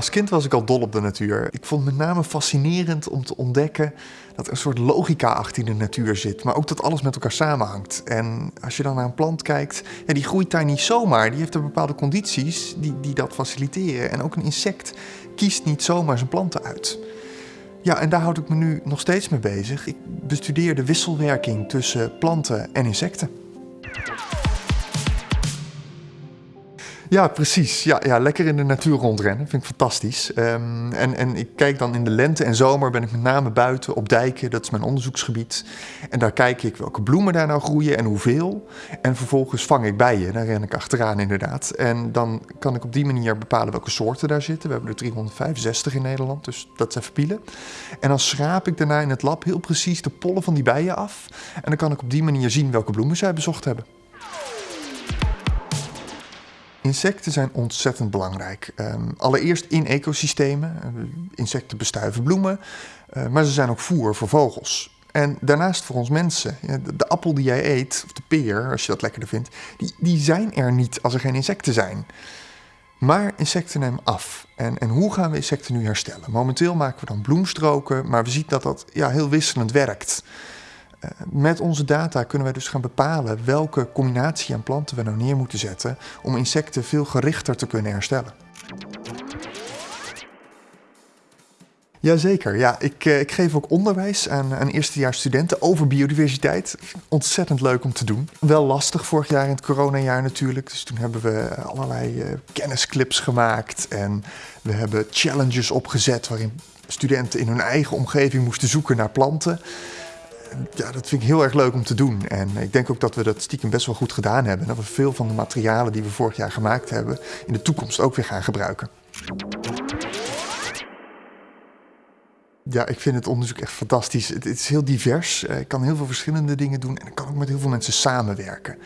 als kind was ik al dol op de natuur. Ik vond het met name fascinerend om te ontdekken dat er een soort logica achter de natuur zit, maar ook dat alles met elkaar samenhangt. En als je dan naar een plant kijkt, ja, die groeit daar niet zomaar. Die heeft er bepaalde condities die, die dat faciliteren. En ook een insect kiest niet zomaar zijn planten uit. Ja, en daar houd ik me nu nog steeds mee bezig. Ik bestudeer de wisselwerking tussen planten en insecten. Ja, precies. Ja, ja, lekker in de natuur rondrennen. Vind ik fantastisch. Ehm, en, en ik kijk dan in de lente en zomer ben ik met name buiten op dijken. Dat is mijn onderzoeksgebied. En daar kijk ik welke bloemen daar nou groeien en hoeveel. En vervolgens vang ik bijen. Daar ren ik achteraan inderdaad. En dan kan ik op die manier bepalen welke soorten daar zitten. We hebben er 365 in Nederland, dus dat is even pielen. En dan schraap ik daarna in het lab heel precies de pollen van die bijen af. En dan kan ik op die manier zien welke bloemen zij bezocht hebben. Insecten zijn ontzettend belangrijk. Ehm, allereerst in ecosystemen. Uh, insecten bestuiven bloemen, uh, maar ze zijn ook voer voor vogels. En daarnaast voor ons mensen. De, de, appel die jij eet, of de peer, als je dat lekkerder vindt, die, die zijn er niet als er geen insecten zijn. Maar insecten nemen af. En, en hoe gaan we insecten nu herstellen? Momenteel maken we dan bloemstroken, maar we zien dat dat ja, heel wisselend werkt. Eh, met onze data kunnen wij dus gaan bepalen welke combinatie aan planten we nou neer moeten zetten om insecten veel gerichter te kunnen herstellen. Jazeker, ja. Ik, eh, ik geef ook onderwijs aan, aan eerstejaarsstudenten over biodiversiteit. Ontzettend leuk om te doen. Wel lastig vorig jaar in het coronajaar natuurlijk. Dus toen hebben we allerlei uh, kennisclips gemaakt en we hebben challenges opgezet waarin studenten in hun eigen omgeving moesten zoeken naar planten ja, dat vind ik heel erg leuk om te doen. En ik denk ook dat we dat stiekem best wel goed gedaan hebben. En dat we veel van de materialen die we vorig jaar gemaakt hebben, in de toekomst ook weer gaan gebruiken. Ja, ik vind het onderzoek echt fantastisch. Het, is heel divers. Eh, ik kan heel veel verschillende dingen doen en ik kan ook met heel veel mensen samenwerken.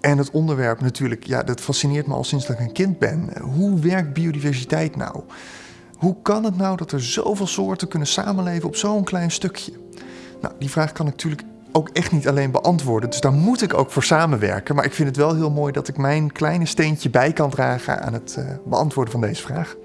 En het onderwerp natuurlijk, ja, dat fascineert me al sinds dat ik een kind ben. Hoe werkt biodiversiteit nou? Hoe kan het nou dat er zoveel soorten kunnen samenleven op zo'n klein stukje? Nou, die vraag kan ik natuurlijk ook echt niet alleen beantwoorden. Dus daar moet ik ook voor samenwerken. Maar ik vind het wel heel mooi dat ik mijn kleine steentje bij kan dragen aan het uh, beantwoorden van deze vraag.